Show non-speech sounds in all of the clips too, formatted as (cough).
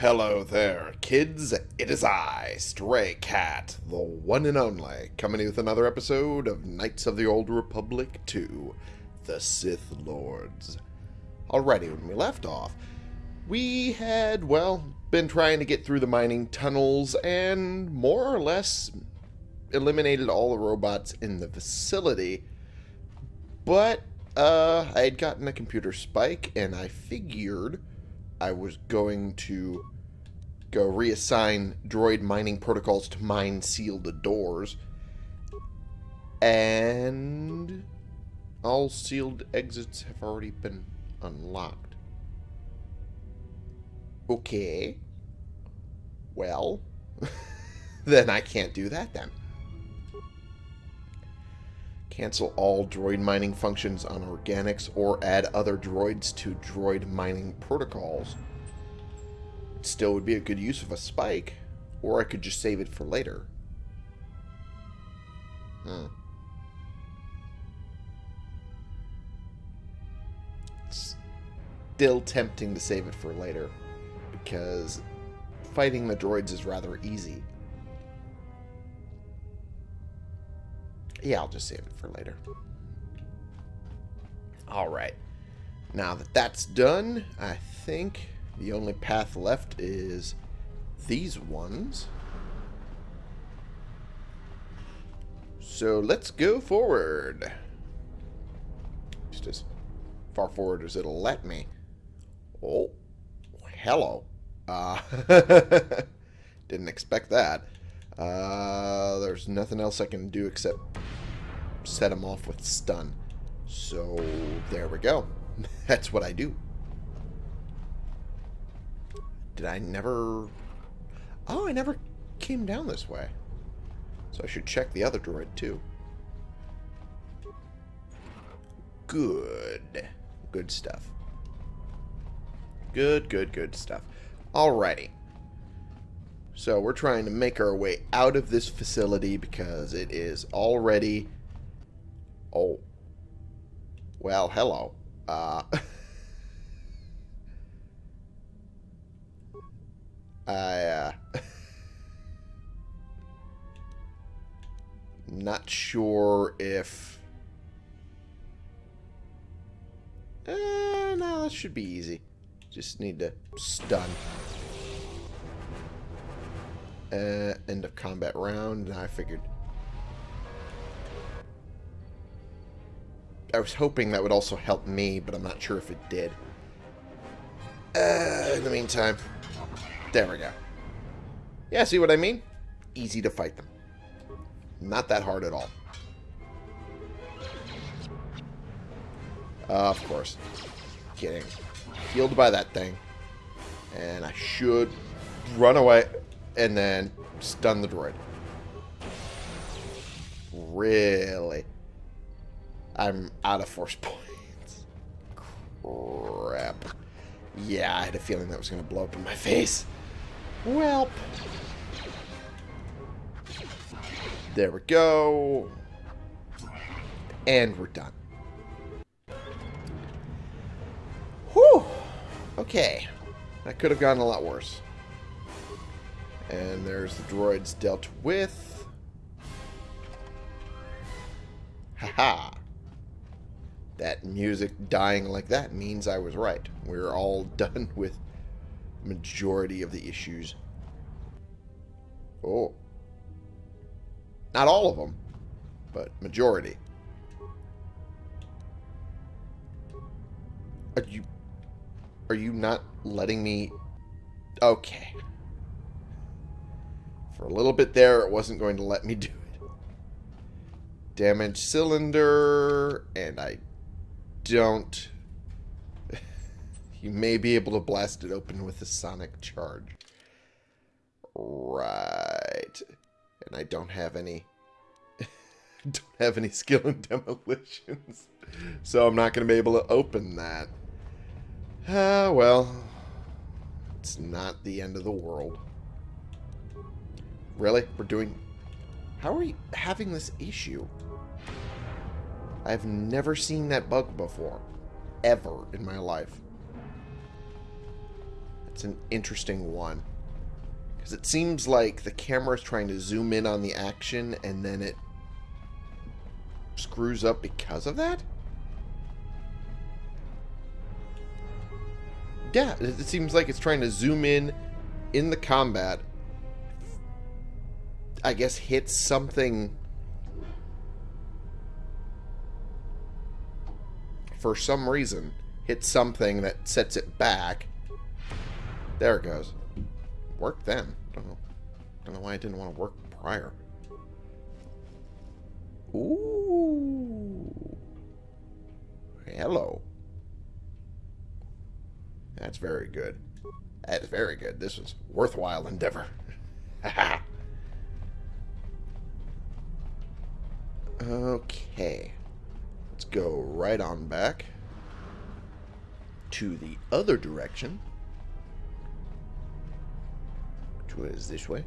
Hello there, kids. It is I, Stray Cat, the one and only, coming with another episode of Knights of the Old Republic 2 The Sith Lords. Alrighty, when we left off, we had, well, been trying to get through the mining tunnels and more or less eliminated all the robots in the facility. But uh, I had gotten a computer spike, and I figured I was going to go reassign droid mining protocols to mine seal the doors. And all sealed exits have already been unlocked. Okay. Well, (laughs) then I can't do that then. Cancel all droid mining functions on organics or add other droids to droid mining protocols. Still would be a good use of a spike. Or I could just save it for later. Hmm. Still tempting to save it for later. Because fighting the droids is rather easy. Yeah, I'll just save it for later. Alright. Now that that's done, I think the only path left is these ones. So let's go forward. Just as far forward as it'll let me. Oh, hello. Uh, (laughs) didn't expect that. Uh, there's nothing else I can do except set him off with stun. So, there we go. (laughs) That's what I do. Did I never... Oh, I never came down this way. So I should check the other droid, too. Good. Good stuff. Good, good, good stuff. Alrighty. So we're trying to make our way out of this facility because it is already... Oh. Well, hello. Uh... (laughs) I, uh... (laughs) not sure if... Uh, no, that should be easy. Just need to stun. Uh, end of combat round. and I figured. I was hoping that would also help me, but I'm not sure if it did. Uh, in the meantime, there we go. Yeah, see what I mean? Easy to fight them. Not that hard at all. Uh, of course. Getting healed by that thing. And I should run away and then stun the droid. Really? I'm out of force (laughs) points. Crap. Yeah, I had a feeling that was going to blow up in my face. Welp. There we go. And we're done. Whew. Okay. That could have gotten a lot worse. And there's the droids dealt with. Haha. That music dying like that means I was right. We're all (laughs) done with majority of the issues. Oh. Not all of them, but majority. Are you... Are you not letting me... Okay. For a little bit there, it wasn't going to let me (laughs) do it. Damaged cylinder, and I don't... (laughs) you may be able to blast it open with a sonic charge. Right. And I don't have any... (laughs) don't have any skill in demolitions. So I'm not going to be able to open that. Ah, well. It's not the end of the world. Really? We're doing... How are we having this issue? I've never seen that bug before. Ever in my life. It's an interesting one. Because it seems like the camera is trying to zoom in on the action and then it screws up because of that? Yeah, it it seems like it's trying to zoom in in the combat. I guess hits something for some reason. Hits something that sets it back. There it goes. Worked then. Don't know. Don't know why I didn't want to work prior. Ooh. Hello. That's very good. That's very good. This was worthwhile endeavor. (laughs) okay. Let's go right on back to the other direction. Which was this way.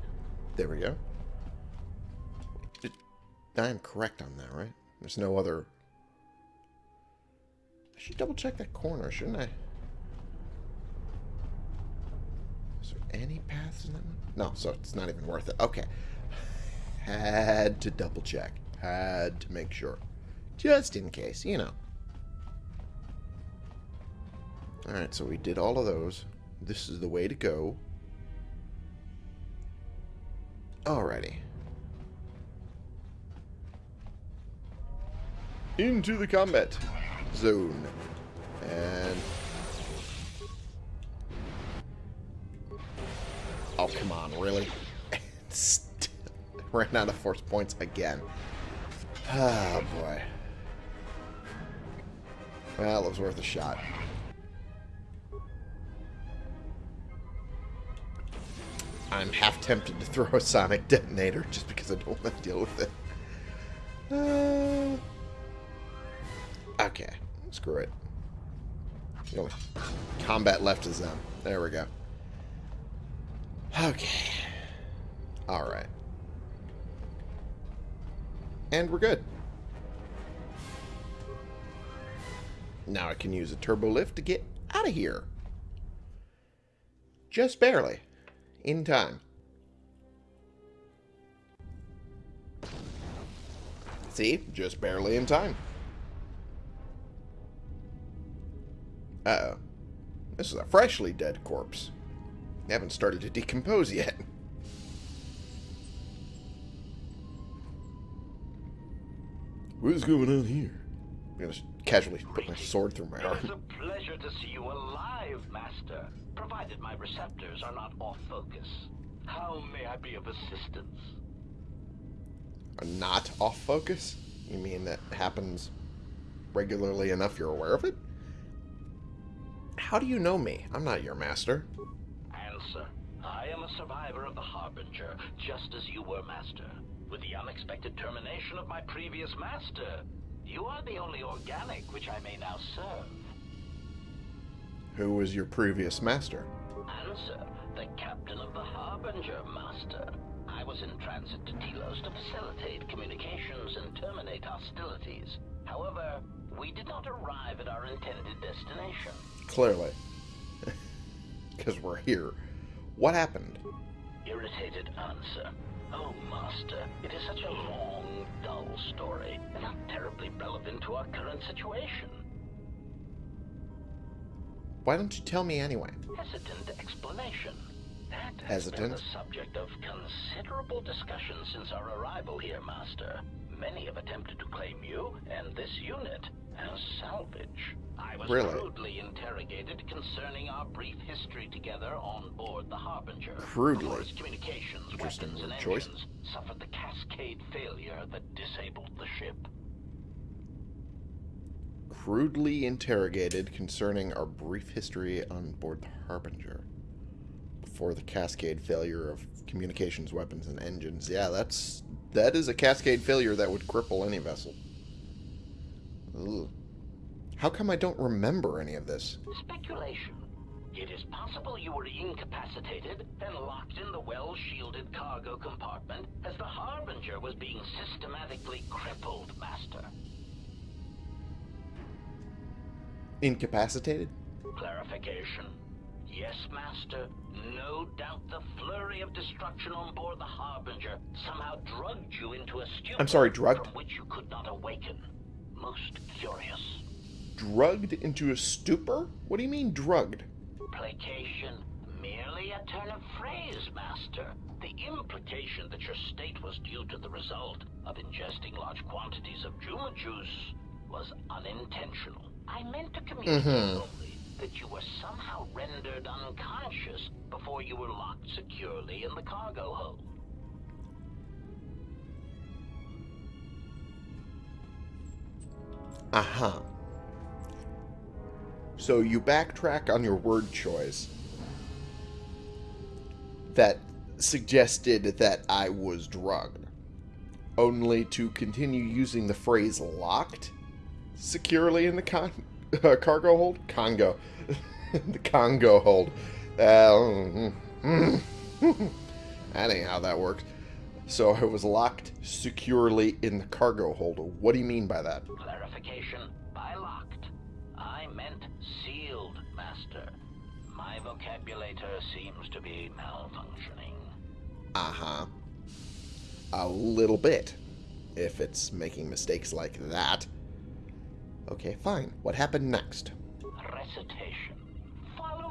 There we go. I'm correct on that, right? There's no other... I should double check that corner, shouldn't I? Is there any paths in that one? No, so it's not even worth it. Okay. (laughs) Had to double check. Had to make sure. Just in case, you know. Alright, so we did all of those. This is the way to go. Alrighty. Into the combat zone. And... Oh, come on, really? (laughs) (laughs) Ran out of force points again. Oh, boy. Well, it was worth a shot. I'm half tempted to throw a sonic (laughs) detonator just because I don't want to deal with it. Uh, okay, screw it. The only combat left is them. There we go. Okay. Alright. And we're good. Now I can use a turbo lift to get out of here. Just barely. In time. See? Just barely in time. Uh-oh. This is a freshly dead corpse. Haven't started to decompose yet. (laughs) What's going on here? I'm gonna casually put my sword through my arm. It is a pleasure to see you alive, Master, provided my receptors are not off focus. How may I be of assistance? Are not off focus? You mean that happens regularly enough you're aware of it? How do you know me? I'm not your master. Answer. I am a survivor of the Harbinger, just as you were, Master. With the unexpected termination of my previous master, you are the only organic which I may now serve. Who was your previous master? Answer. The captain of the Harbinger, Master. I was in transit to Telos to facilitate communications and terminate hostilities. However, we did not arrive at our intended destination. Clearly. (laughs) Because we're here. What happened? Irritated answer. Oh, Master, it is such a long, dull story, and not terribly relevant to our current situation. Why don't you tell me anyway? Hesitant explanation. That has Hesitant? been the subject of considerable discussion since our arrival here, Master. Many have attempted to claim you and this unit as salvage. I was Really? crudely interrogated concerning our brief history together on board the Harbinger. Crudely? Course, communications, Interesting weapons, and choice. engines suffered the cascade failure that disabled the ship. Crudely interrogated concerning our brief history on board the Harbinger. Before the cascade failure of communications, weapons, and engines. Yeah, that's that is a cascade failure that would cripple any vessel. Ugh. How come I don't remember any of this? Speculation. It is possible you were incapacitated and locked in the well-shielded cargo compartment as the Harbinger was being systematically crippled, Master. Incapacitated? Clarification. Yes, Master. No doubt the flurry of destruction on board the Harbinger somehow drugged you into a stupor I'm sorry, drugged? from which you could not awaken. Most curious. Drugged into a stupor? What do you mean drugged? Placation, merely a turn of phrase, Master. The implication that your state was due to the result of ingesting large quantities of Juma juice was unintentional. I meant to communicate Mhm. only that you were somehow rendered unconscious before you were locked securely in the cargo hold. Uh-huh. So you backtrack on your word choice that suggested that I was drugged, only to continue using the phrase locked securely in the con- (laughs) uh, cargo hold? Congo. (laughs) the Congo hold. Uh, (laughs) that ain't how that works. So I was locked securely in the cargo hold. What do you mean by that? Clarification, by locked. I meant Master. My vocabulator seems to be malfunctioning. Uh-huh. A little bit. If it's making mistakes like that. Okay, fine. What happened next? Recitation.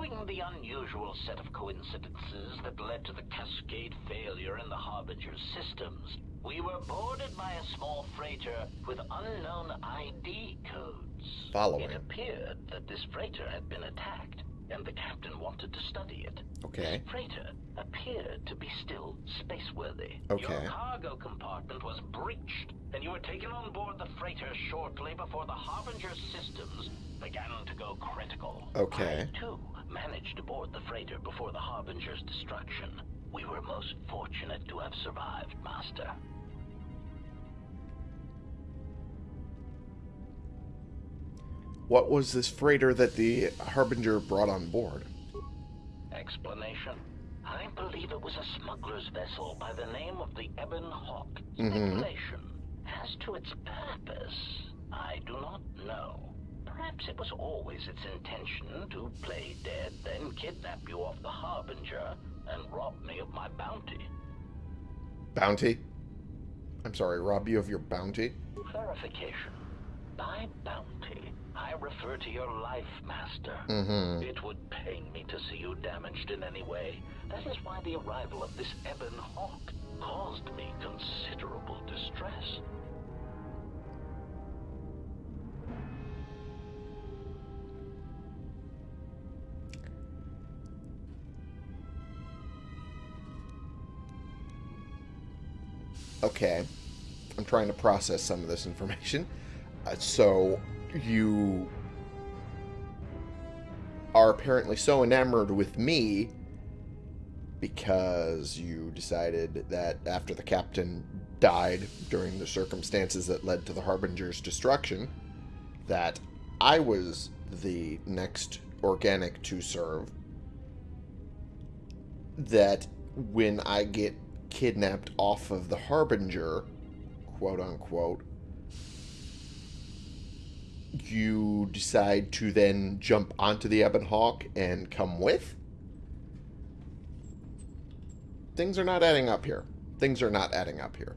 Following the unusual set of coincidences that led to the cascade failure in the Harbinger's systems, we were boarded by a small freighter with unknown ID codes. Following. It appeared that this freighter had been attacked, and the captain wanted to study it. Okay. This freighter appeared to be still spaceworthy. Okay. Your cargo compartment was breached, and you were taken on board the freighter shortly before the Harbinger's systems began to go critical. Okay. I, too, managed to board the freighter before the Harbinger's destruction. We were most fortunate to have survived, Master. What was this freighter that the Harbinger brought on board? Explanation? I believe it was a smuggler's vessel by the name of the Ebon Hawk. Mhm. As to its purpose, I do not know. Perhaps it was always its intention to play dead, then kidnap you off the Harbinger and rob me of my bounty. Bounty? I'm sorry, rob you of your bounty? Clarification. By bounty, I refer to your life, Master. Mm-hmm. It would pain me to see you damaged in any way. That is why the arrival of this Ebon Hawk caused me considerable distress. Okay. I'm trying to process some of this information. (laughs) Uh, so, you are apparently so enamored with me because you decided that after the captain died during the circumstances that led to the Harbinger's destruction, that I was the next organic to serve. That when I get kidnapped off of the Harbinger, quote unquote, you decide to then jump onto the Ebon Hawk and come with? Things are not adding up here. Things are not adding up here.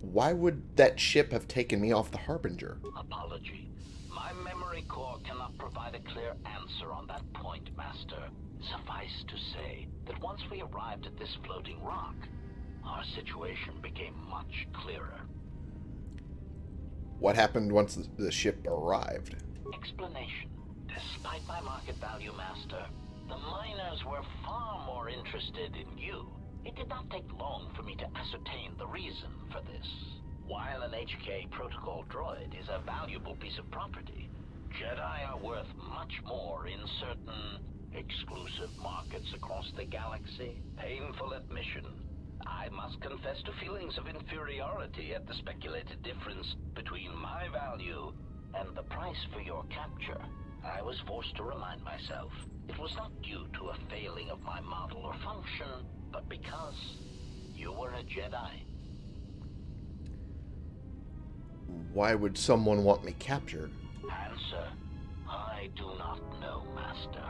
Why would that ship have taken me off the Harbinger? Apology. My memory core cannot provide a clear answer on that point, Master. Suffice to say that once we arrived at this floating rock, our situation became much clearer. What happened once the- ship arrived? Explanation. Despite my market value, Master, the miners were far more interested in you. It did not take long for me to ascertain the reason for this. While an HK protocol droid is a valuable piece of property, Jedi are worth much more in certain exclusive markets across the galaxy. Painful admission. I must confess to feelings of inferiority at the speculated difference between my value and the price for your capture. I was forced to remind myself it was not due to a failing of my model or function, but because you were a Jedi. Why would someone want me captured? Answer. I do not know, Master.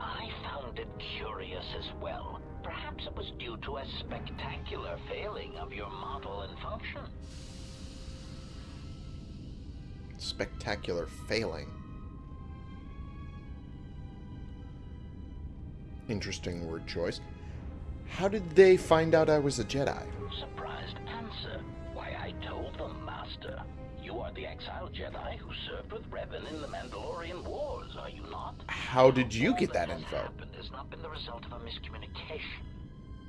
I found it curious as well. Perhaps it was due to a spectacular failing of your model and function. Spectacular failing. Interesting word choice. How did they find out I was a Jedi? Surprised answer. Why, I told them, Master. You are the exiled Jedi who served with Revan in the Mandalorian Wars, are you not? How did you get that has info? happened has not been the result of a miscommunication.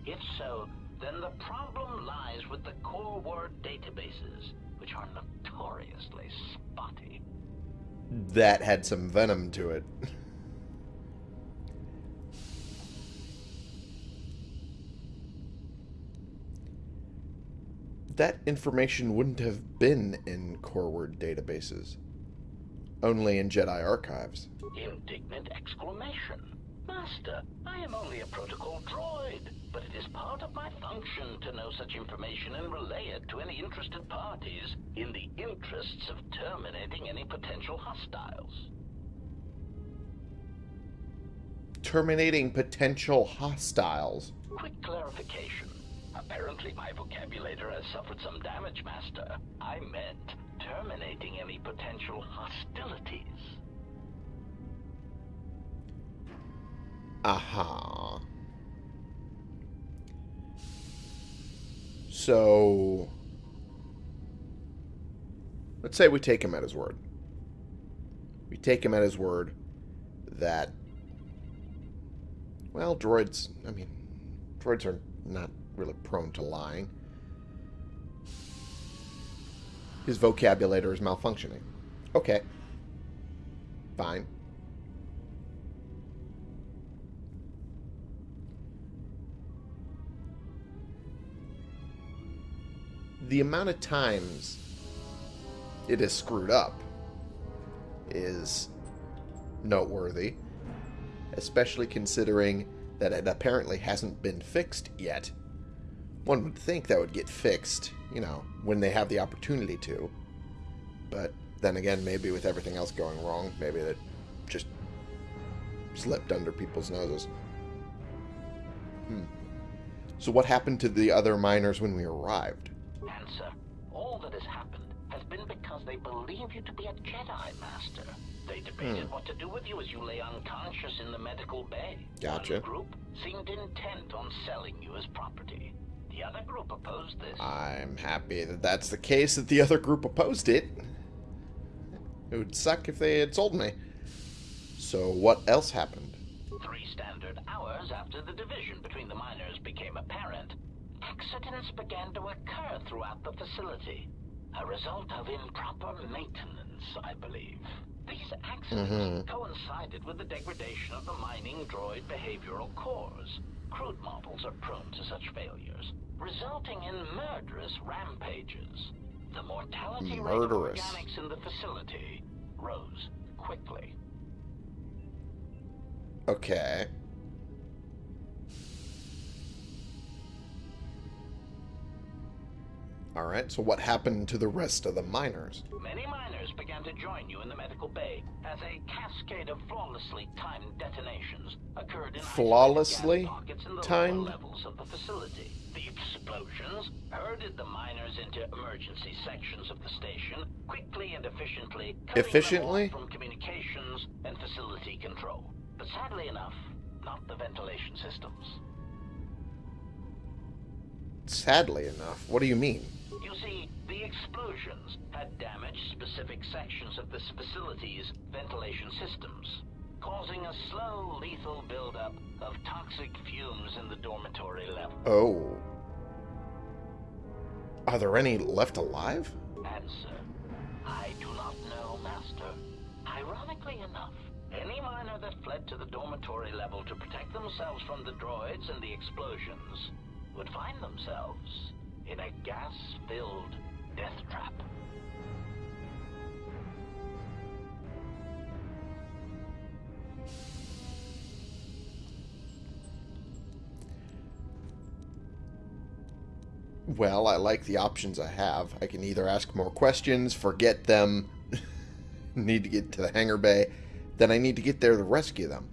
If so, then the problem lies with the core word databases, which are notoriously spotty. That had some venom to it. (laughs) that information wouldn't have been in core word databases. Only in Jedi archives. Indignant exclamation. Master, I am only a protocol droid, but it is part of my function to know such information and relay it to any interested parties in the interests of terminating any potential hostiles. Terminating potential hostiles. Quick clarification. Apparently my vocabulary has suffered some damage, Master. I meant terminating any potential hostilities. Aha. So, let's say we take him at his word. We take him at his word that, well, droids, I mean, droids are not really prone to lying. His vocabulary is malfunctioning. Okay. Fine. the amount of times it is screwed up is noteworthy, especially considering that it apparently hasn't been fixed yet. One would think that would get fixed, you know, when they have the opportunity to. But then again, maybe with everything else going wrong, maybe it just slipped under people's noses. Hmm. So what happened to the other miners when we arrived? Answer. All that has happened has been because they believe you to be a Jedi Master. They debated Hmm. what to do with you as you lay unconscious in the medical bay. Gotcha. One group seemed intent on selling you as property. The other group opposed this. I'm happy that that's the case, that the other group opposed it. It would suck if they had sold me. So what else happened? Three standard hours after the division between the miners became apparent, accidents began to occur throughout the facility. A result of improper maintenance, I believe. These accidents Mhm. coincided with the degradation of the mining droid behavioral cores. Crude models are prone to such failures, resulting in murderous rampages. The mortality rate of organics in the facility rose quickly. Okay. Alright, so what happened to the rest of the miners? Many miners began to join you in the medical bay as a cascade of flawlessly timed detonations occurred in Flawlessly in the timed? levels of the facility. The explosions herded the miners into emergency sections of the station, quickly and efficiently Efficiently? from communications and facility control. But sadly enough, not the ventilation systems. Sadly enough. What do you mean? You see, the explosions had damaged specific sections of this facility's ventilation systems, causing a slow, lethal buildup of toxic fumes in the dormitory level. Oh. Are there any left alive? Answer. I do not know, Master. Ironically enough, any miner that fled to the dormitory level to protect themselves from the droids and the explosions would find themselves in a gas-filled death trap. Well, I like the options I have. I can either ask more questions, forget them, (laughs) need to get to the hangar bay. Then I need to get there to rescue them.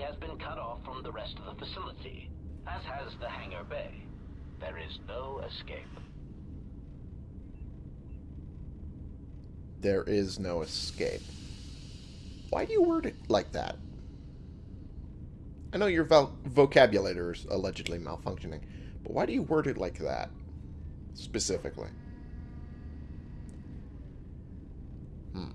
Has been cut off from the rest of the facility, as has the hangar bay. There is no escape. There is no escape. Why do you word it like that? I know your vo- vocabulary is allegedly malfunctioning, but why do you word it like that? Specifically. Hmm.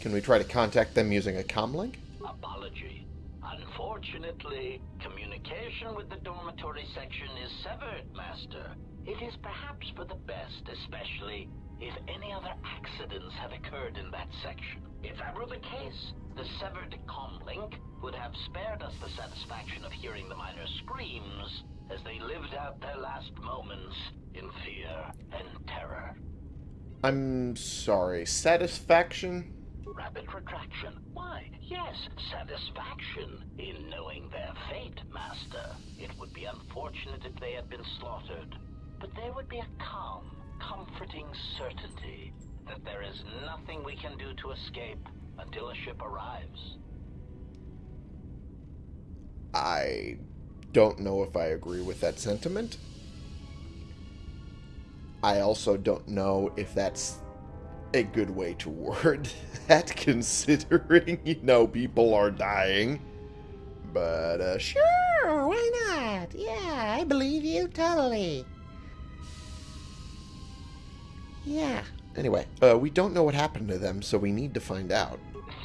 Can we try to contact them using a comlink? Apology. Unfortunately, communication with the dormitory section is severed, Master. It is perhaps for the best, especially if any other accidents have occurred in that section. If that were the case, the severed comlink would have spared us the satisfaction of hearing the miners' screams as they lived out their last moments in fear and terror. I'm sorry. Satisfaction? Rapid retraction. Why, yes, satisfaction in knowing their fate, Master. It would be unfortunate if they had been slaughtered, but there would be a calm, comforting certainty that there is nothing we can do to escape until a ship arrives. I don't know if I agree with that sentiment. I also don't know if that's a good way to word (laughs) that, considering, you know, people are dying. But, uh, sure, why not? Yeah, I believe you totally. Yeah. Anyway, uh, we don't know what happened to them, so we need to find out.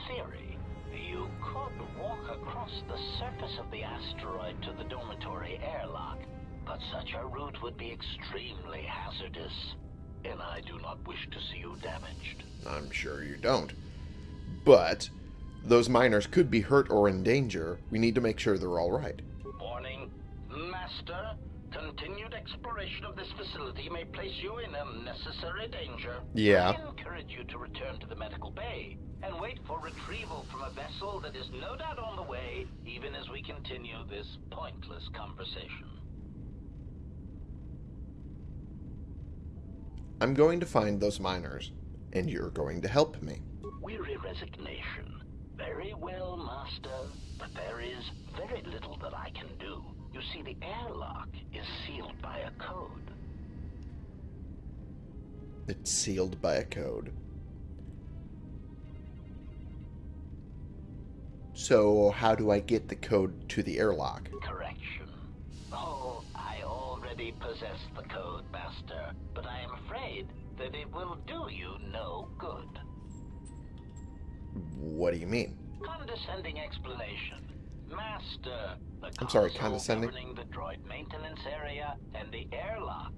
Theory. You could walk across the surface of the asteroid to the dormitory airlock, but such a route would be extremely hazardous. And I do not wish to see you damaged. I'm sure you don't. But those miners could be hurt or in danger. We need to make sure they're all right. Warning, Master. Continued exploration of this facility may place you in unnecessary danger. Yeah. I encourage you to return to the medical bay and wait for retrieval from a vessel that is no doubt on the way, even as we continue this pointless conversation. I'm going to find those miners, and you're going to help me. Weary resignation. Very well, Master. But there is very little that I can do. You see, the airlock is sealed by a code. It's sealed by a code. So, how do I get the code to the airlock? Correction. Oh, already possess the code, Master, but I am afraid that it will do you no good. What do you mean? Condescending explanation. Master, I'm sorry, condescending? governing the droid maintenance area and the airlock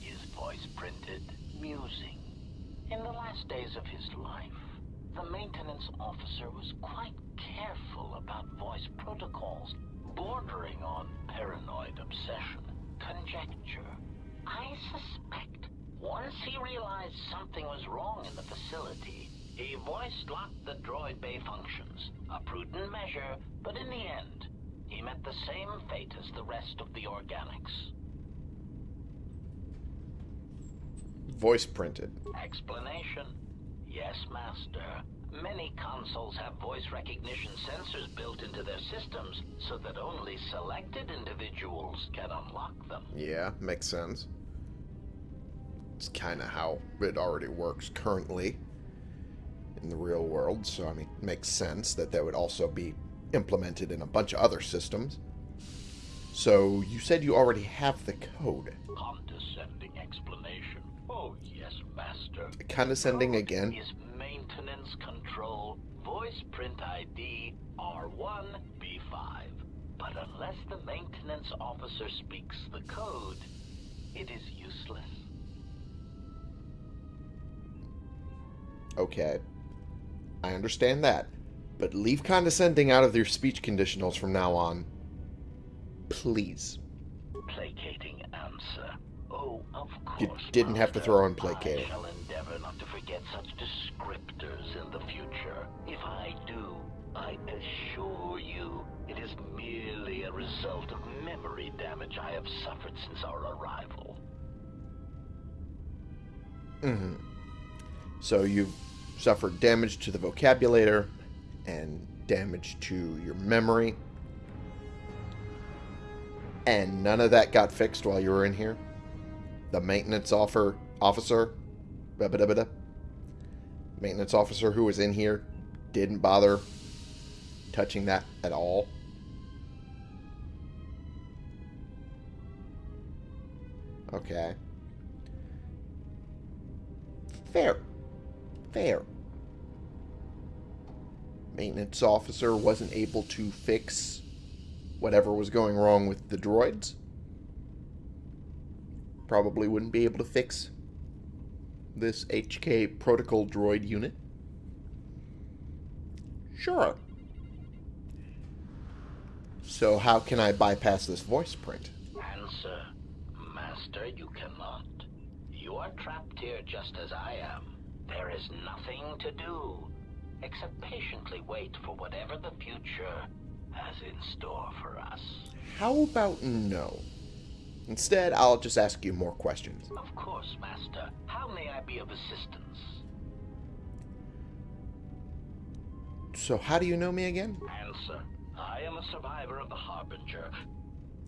is voice printed musing. In the last days of his life, the maintenance officer was quite careful about voice protocols, bordering on paranoid obsession. Conjecture. I suspect once he realized something was wrong in the facility, he voice locked the droid bay functions. A prudent measure, but in the end, he met the same fate as the rest of the organics. Voice printed. Explanation? Yes, Master. Many consoles have voice recognition sensors built into their systems so that only selected individuals can unlock them. Yeah, makes sense. It's kind of how it already works currently in the real world, so I mean, it makes sense that that would also be implemented in a bunch of other systems. So, you said you already have the code. Condescending explanation. Oh, yes, Master. Condescending Code again. Voice print ID R1B5. But unless the maintenance officer speaks the code, it is useless. Okay. I understand that. But leave condescending out of your speech conditionals from now on. Please. Placating answer. Oh, of course. You didn't have to throw in placating. I shall endeavor not to forget such descriptors in the future. I assure you it is merely a result of memory damage I have suffered since our arrival. Mm-hmm. So you've suffered damage to the vocabulator and damage to your memory. And none of that got fixed while you were in here? The maintenance offer officer, maintenance officer who was in here didn't bother touching that at all? Okay. Fair. Fair. Maintenance officer wasn't able to fix whatever was going wrong with the droids. Probably wouldn't be able to fix this HK protocol droid unit. Sure. So how can I bypass this voice print? Answer. Master, you cannot. You are trapped here just as I am. There is nothing to do except patiently wait for whatever the future has in store for us. How about no? Instead, I'll just ask you more questions. Of course, Master. How may I be of assistance? So how do you know me again? Answer. I am a survivor of the Harbinger.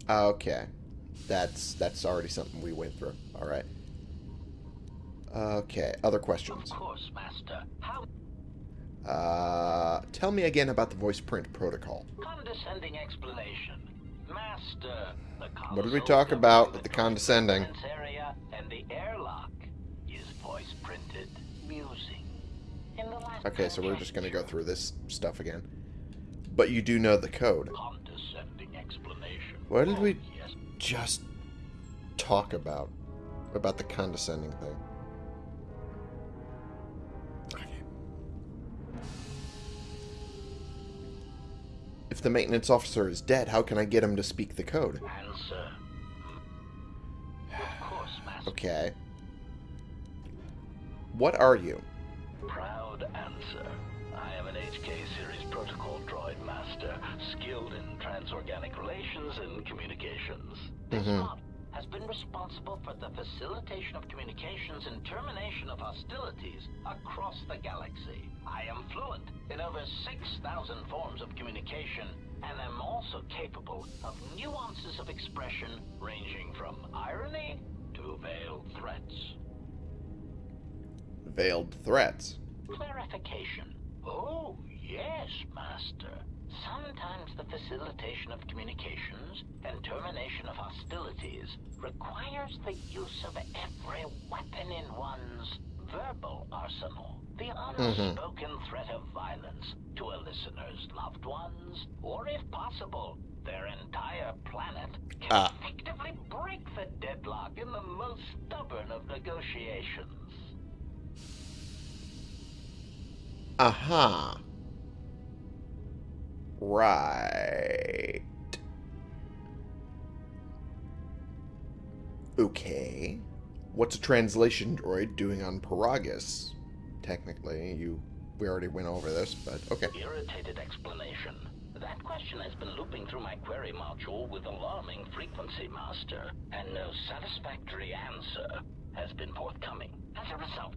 Okay. That's that's already something we went through. All right. Okay, other questions. Of course, Master. How Uh, tell me again about the voice print protocol. condescending explanation. Master, the What did we talk about with the condescending? Area and the airlock is voice printed musing. In the last Okay, so we're just going to go through this stuff again. But you do know the code. What did we- Oh, Just talk about about the condescending thing. Okay. If the maintenance officer is dead, how can I get him to speak the code? answer. Of course, Master. Okay. What are you? Proud answer. I am an HK series protocol droid master, skilled in transorganic relations and communications. This Mhm. mod has been responsible for the facilitation of communications and termination of hostilities across the galaxy. I am fluent in over 6,000 forms of communication and am also capable of nuances of expression ranging from irony to veiled threats. Veiled threats. Clarification. Oh, yes, Master. Sometimes the facilitation of communications and termination of hostilities requires the use of every weapon in one's verbal arsenal. The unspoken threat of violence to a listener's loved ones, or if possible, their entire planet, can Ah. effectively break the deadlock in the most stubborn of negotiations. Aha. Right. Okay. What's a translation droid doing on Peragus? Technically, you we already went over this, but okay. Irritated explanation. That question has been looping through my query module with alarming frequency, Master, and no satisfactory answer has been forthcoming. As a result,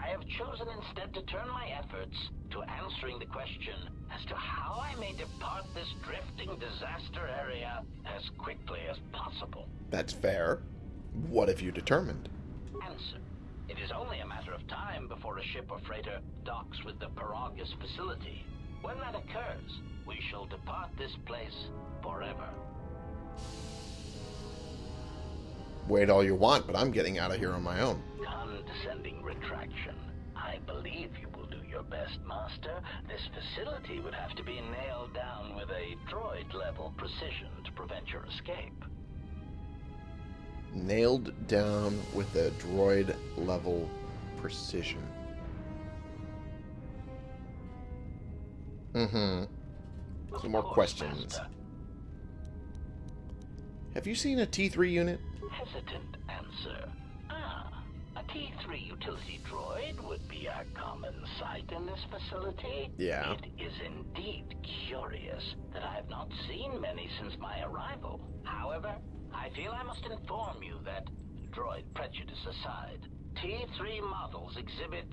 I have chosen instead to turn my efforts to answering the question as to how I may depart this drifting disaster area as quickly as possible. That's fair. What have you determined? Answer. It is only a matter of time before a ship or freighter docks with the Peragus facility. When that occurs, we shall depart this place forever. Wait all you want, but I'm getting out of here on my own. Condescending retraction. I believe you will do your best, Master. This facility would have to be nailed down with a droid-level precision to prevent your escape. Nailed down with a droid level precision. Mm-hmm. Some more course, questions. Master. Have you seen a T3 unit? Hesitant answer. Ah, a T3 utility droid would be a common sight in this facility. Yeah. It is indeed curious that I have not seen many since my arrival. However, I feel I must inform you that, droid prejudice aside, T3 models exhibit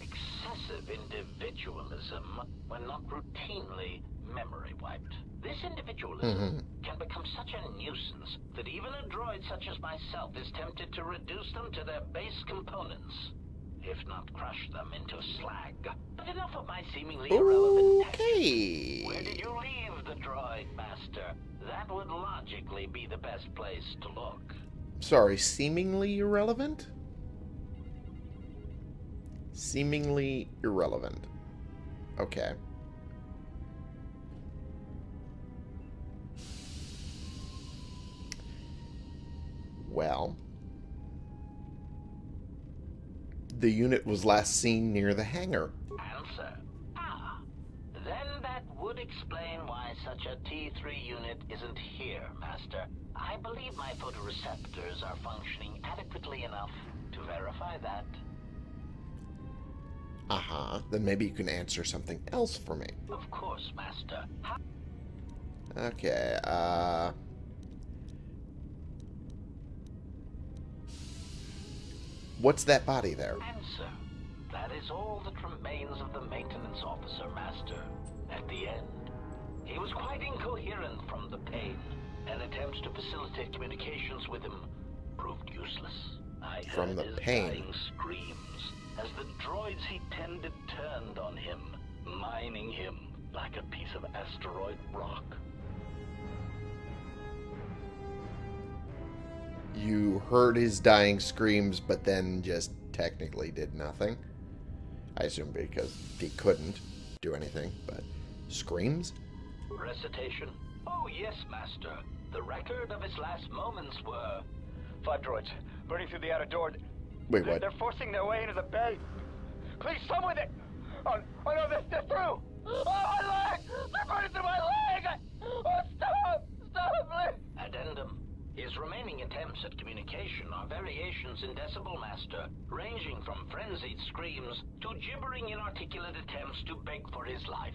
excessive individualism when not routinely memory wiped. This individualism mm-hmm. can become such a nuisance that even a droid such as myself is tempted to reduce them to their base components, if not crush them into slag. But enough of my seemingly irrelevant tech. Okay. Where did you leave the droid, Master? That would logically be the best place to look. Sorry, seemingly irrelevant? Seemingly irrelevant. Okay. Well, the unit was last seen near the hangar. Answer. Ah. Then that would explain why such a T3 unit isn't here, Master. I believe my photoreceptors are functioning adequately enough to verify that. Uh huh. Then maybe you can answer something else for me. Of course, Master. How Okay, uh... What's that body there? answer? That is all that remains of the maintenance officer, Master. At the end, he was quite incoherent from the pain, and attempts to facilitate communications with him proved useless. I From heard the his pain. dying screams as the droids he tended turned on him, mining him like a piece of asteroid rock. You heard his dying screams, but then just technically did nothing. I assume because he couldn't do anything, but screams? Recitation? Oh, yes, Master. The record of his last moments were. Five droids, burning through the outer door. Wait, They're- what? They're forcing their way into the bay. Please, some with it. Oh, oh no, they're, they're through. Oh, my leg! They're burning through my leg! Oh, stop! Stop, please! Addendum. His remaining attempts at communication are variations in Decibel Master, ranging from frenzied screams to gibbering inarticulate attempts to beg for his life.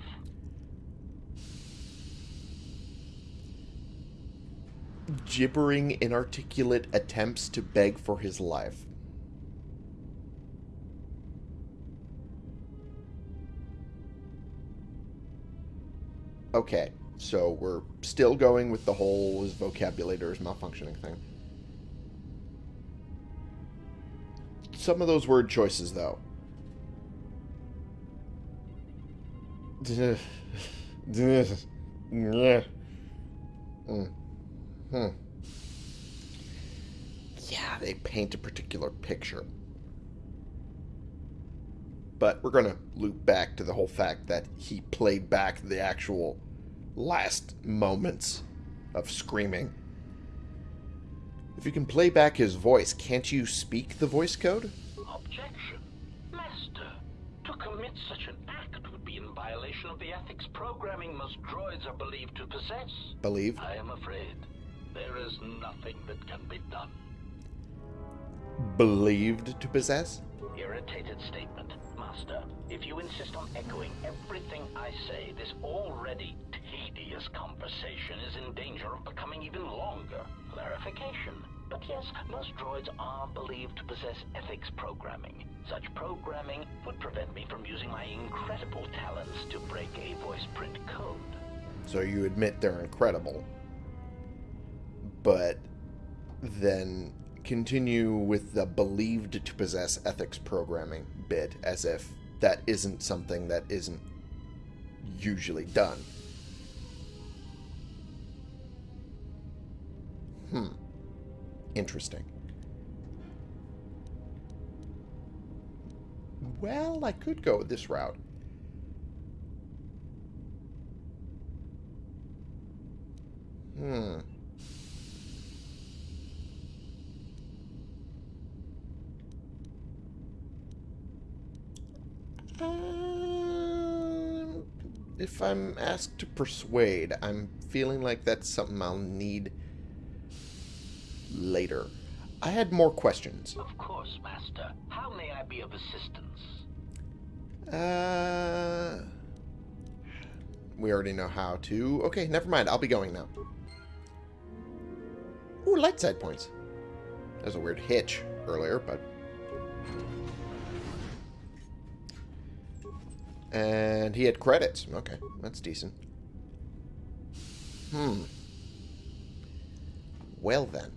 Gibbering, inarticulate attempts to beg for his life. Okay, so we're still going with the whole his vocabulator is malfunctioning thing. Some of those word choices, though. Yeah, they paint a particular picture. But we're going to loop back to the whole fact that he played back the actual last moments of screaming. If you can play back his voice, can't you speak the voice code? Objection. Master, to commit such an act would be in violation of the ethics programming most droids are believed to possess. Believe? I am afraid there is nothing that can be done. Believed to possess? Irritated statement. Master, if you insist on echoing everything I say, this already tedious conversation is in danger of becoming even longer. Clarification. But yes, most droids are believed to possess ethics programming. Such programming would prevent me from using my incredible talents to break a voice print code. So you admit they're incredible. But then continue with the believed to possess ethics programming bit as if that isn't something that isn't usually done. Hmm. Interesting. Well, I could go this route. Hmm. Um, if I'm asked to persuade, I'm feeling like that's something I'll need later. I had more questions. Of course, Master. How may I be of assistance? Uh, we already know how to. Okay, never mind. I'll be going now. Ooh, light side points. There's a weird hitch earlier, but And he had credits. Okay, that's decent. Hmm. Well then.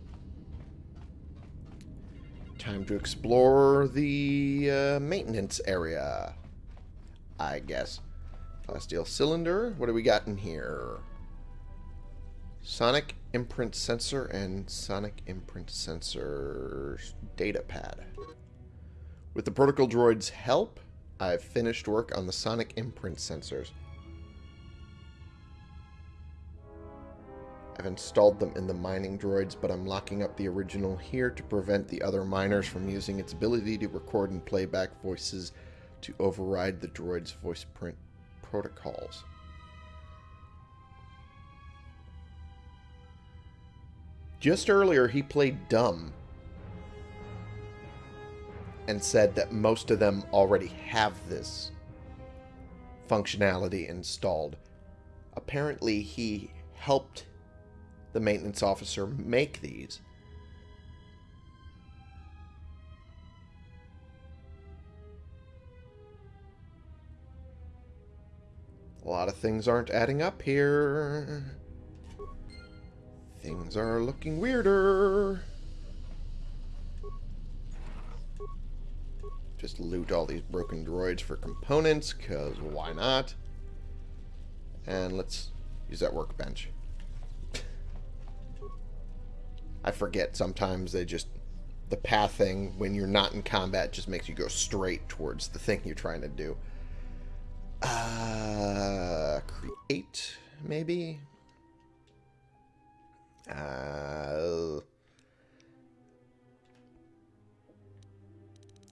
Time to explore the uh, maintenance area. I guess. Plasteel cylinder. What do we got in here? Sonic imprint sensor and sonic imprint sensor data pad. With the protocol droid's help, I've finished work on the sonic imprint sensors. I've installed them in the mining droids, but I'm locking up the original here to prevent the other miners from using its ability to record and playback voices to override the droid's voice print protocols. Just earlier, he played dumb and said that most of them already have this functionality installed. Apparently, he helped the maintenance officer make these. A lot of things aren't adding up here. Things are looking weirder. Just loot all these broken droids for components, because why not? And let's use that workbench. I forget sometimes they just... The pathing, when you're not in combat, just makes you go straight towards the thing you're trying to do. Uh, create, maybe? Uh,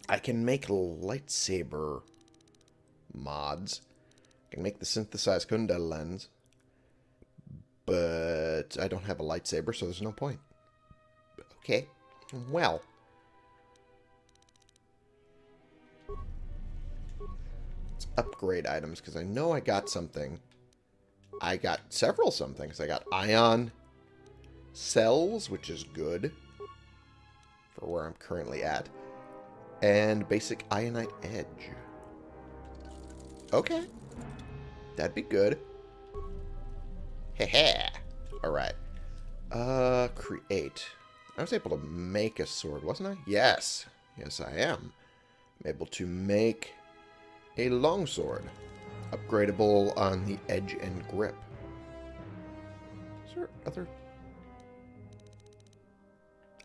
I can make lightsaber mods. I can make the synthesized Kundel lens. But I don't have a lightsaber, so there's no point. Okay. Well. Let's upgrade items, because I know I got something. I got several somethings. I got ion cells, which is good for where I'm currently at. And basic ionite edge. Okay. That'd be good. Heh Alright. Uh, create. I was able to make a sword, wasn't I? Yes. Yes, I am. I'm able to make a longsword. Upgradable on the edge and grip. Is there other...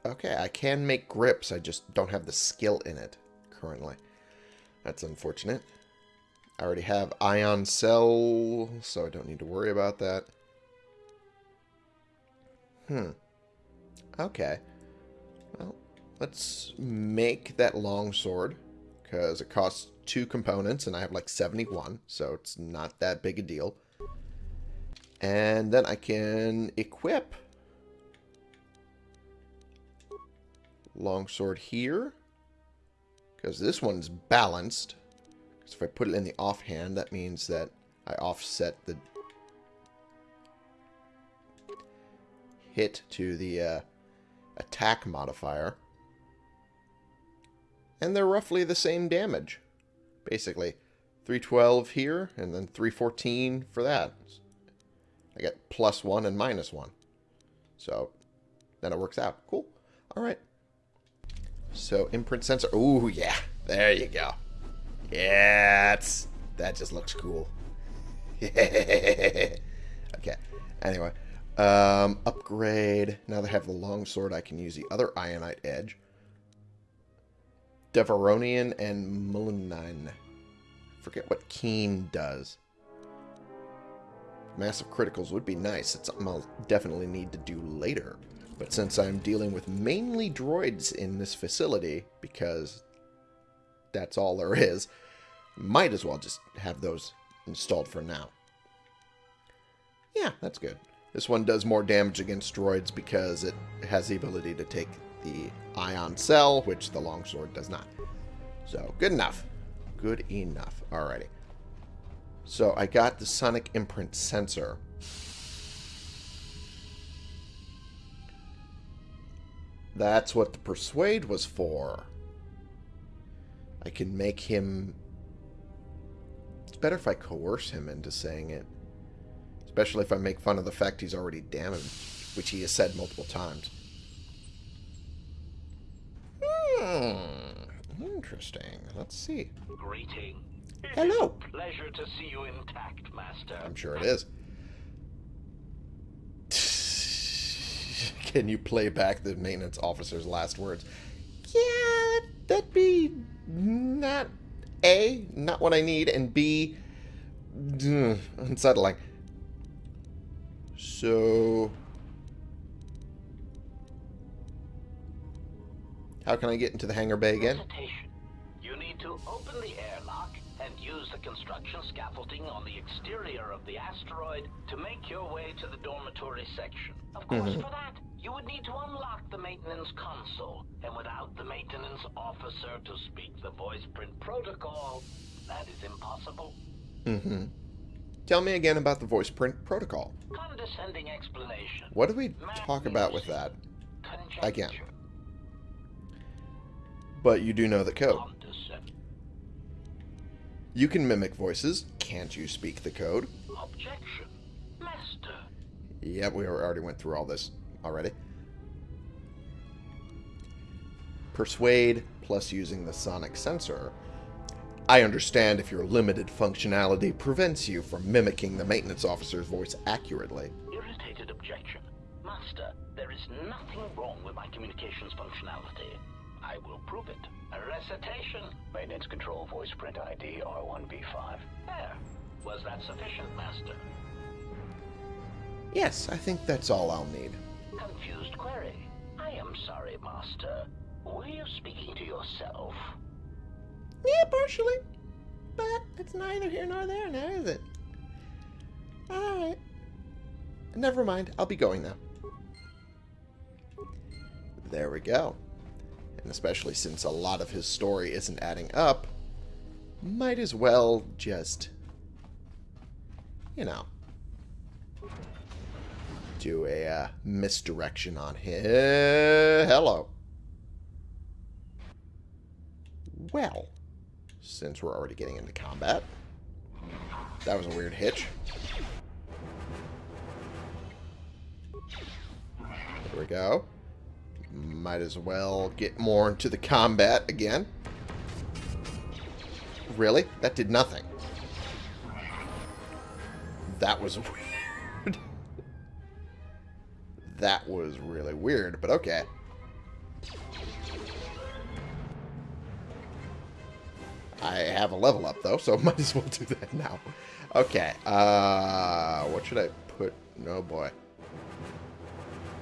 Okay, I can make grips. I just don't have the skill in it currently. That's unfortunate. I already have ion cell, so I don't need to worry about that. Hmm. Okay. Well, let's make that long sword because it costs two components and I have like 71, so it's not that big a deal. And then I can equip longsword here because this one's balanced. Because if I put it in the offhand, that means that I offset the hit to the uh, attack modifier. And they're roughly the same damage. Basically, 312 here, and then 314 for that. I get plus 1 and minus 1. So, then it works out. Cool. Alright. So, imprint sensor. Ooh, yeah. There you go. Yeah, that's, that just looks cool. (laughs) okay. Anyway. Um, upgrade. Now that I have the longsword, I can use the other Ionite Edge. Devaronian and Mulinine. Forget what Keen does. Massive criticals would be nice. It's something I'll definitely need to do later. But since I'm dealing with mainly droids in this facility, because that's all there is, might as well just have those installed for now. Yeah, that's good. This one does more damage against droids because it has the ability to take the ion cell, which the longsword does not. So, good enough. Good enough. Alrighty. So, I got the sonic imprint sensor. That's what the persuade was for. I can make him It's better if I coerce him into saying it. Especially if I make fun of the fact he's already damaged, which he has said multiple times. Hmm. Interesting. Let's see. Greeting. Hello. Pleasure to see you intact, Master. I'm sure it is. Can you play back the maintenance officer's last words? Yeah, that'd be not A, not what I need, and B, mm, unsettling. So, how can I get into the hangar bay again? You need to open the airlock and use the construction scaffolding on the exterior of the asteroid to make your way to the dormitory section. Of course, Mhm. for that, you would need to unlock the maintenance console, and without the maintenance officer to speak the voice print protocol, that is impossible. Mm-hmm. Tell me again about the voice print protocol. Condescending explanation. What do we talk about with that? Conjecture. Again. But you do know the code. You can mimic voices. Can't you speak the code? Objection. Master. Yep, we already went through all this already. Persuade plus using the sonic sensor. I understand if your limited functionality prevents you from mimicking the maintenance officer's voice accurately. Irritated objection. Master, there is nothing wrong with my communications functionality. I will prove it. A recitation. Maintenance control voice print ID R1B5. There. Was that sufficient, Master? Yes, I think that's all I'll need. Confused query. I am sorry, Master. Were you speaking to yourself? Yeah, partially. But it's neither here nor there now, is it? Alright. Never mind. I'll be going now. There we go. And especially since a lot of his story isn't adding up, might as well just, you know, do a uh, misdirection on him. Hello. Well, since we're already getting into combat, that was a weird hitch. There we go. Might as well get more into the combat again. Really? That did nothing. That was a (laughs) weird. That was really weird, but okay. I have a level up, though, so (laughs) might as well do that now. Okay, uh, what should I put? No, boy.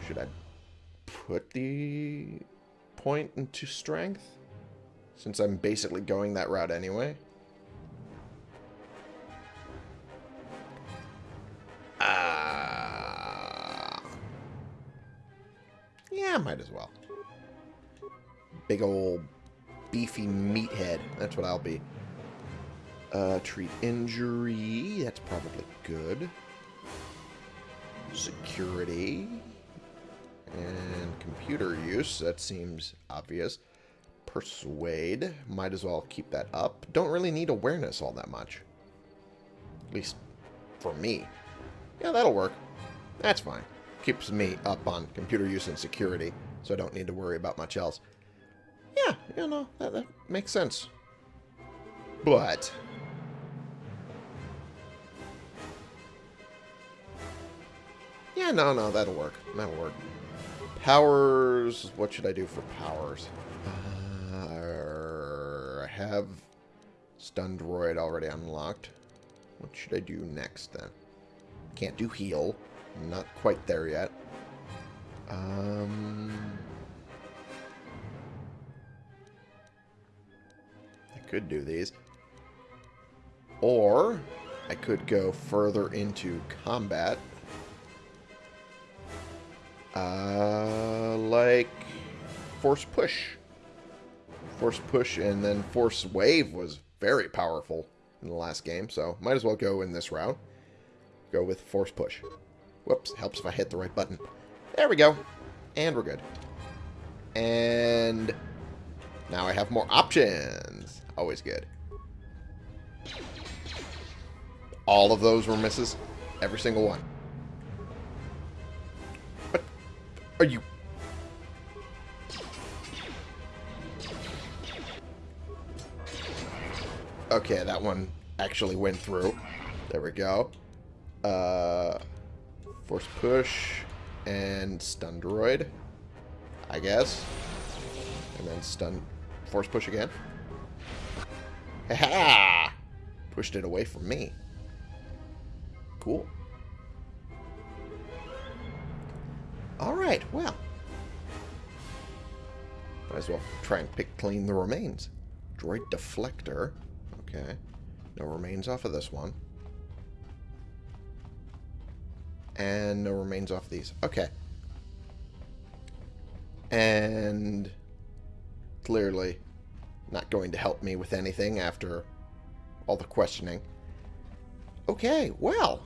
Should I put the point into strength? Since I'm basically going that route anyway. Might as well. Big old beefy meathead. That's what I'll be. Uh, treat injury. That's probably good. Security. And computer use. That seems obvious. Persuade. Might as well keep that up. Don't really need awareness all that much. At least for me. Yeah, that'll work. That's fine. Keeps me up on computer use and security, so I don't need to worry about much else. Yeah, you know, that, that makes sense. But... Yeah, no, no, that'll work. That'll work. Powers... What should I do for powers? Uh, I have Stunned Droid already unlocked. What should I do next, then? Can't do heal. Not quite there yet. Um... I could do these. Or I could go further into combat. Uh, like Force Push. Force Push and then Force Wave was very powerful in the last game, so might as well go in this route. Go with Force Push. Whoops, helps if I hit the right button. There we go. And we're good. And now I have more options. Always good. All of those were misses. Every single one. What? Are you... Okay, that one actually went through. There we go. Uh, force push and stun droid, I guess. And then stun force push again. Ha ha! Pushed it away from me. Cool. Alright, well. Might as well try and pick clean the remains. Droid deflector. Okay. No remains off of this one. And no remains off these. Okay. And clearly not going to help me with anything after all the questioning. Okay, well,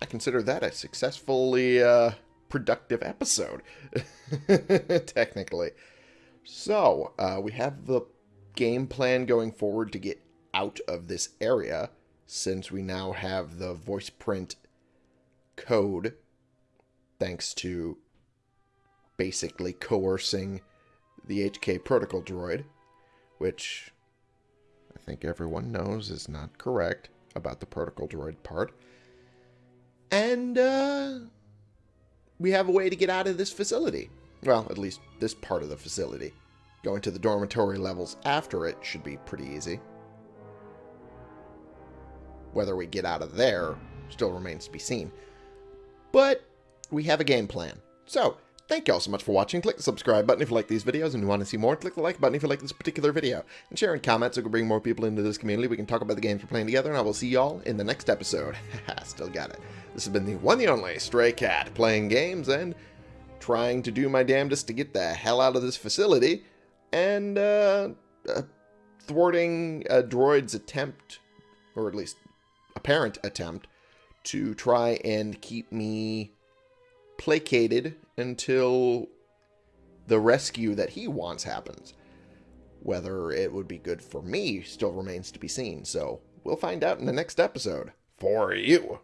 I consider that a successfully uh, productive episode, (laughs) technically. So, uh, we have the game plan going forward to get out of this area, since we now have the voice print code, thanks to basically coercing the HK protocol droid, which I think everyone knows is not correct about the protocol droid part. And uh, we have a way to get out of this facility. Well, at least this part of the facility. Going to the dormitory levels after it should be pretty easy. Whether we get out of there still remains to be seen. But we have a game plan. So, thank you all so much for watching. Click the subscribe button if you like these videos and you want to see more. Click the like button if you like this particular video. And share and comment so we can bring more people into this community. We can talk about the games we're playing together, and I will see y'all in the next episode. (laughs) Still got it. This has been the one and only Stray Cat, playing games and trying to do my damnedest to get the hell out of this facility, and uh, uh, thwarting a droid's attempt, or at least apparent attempt, to try and keep me placated until the rescue that he wants happens. Whether it would be good for me still remains to be seen, so we'll find out in the next episode. For you.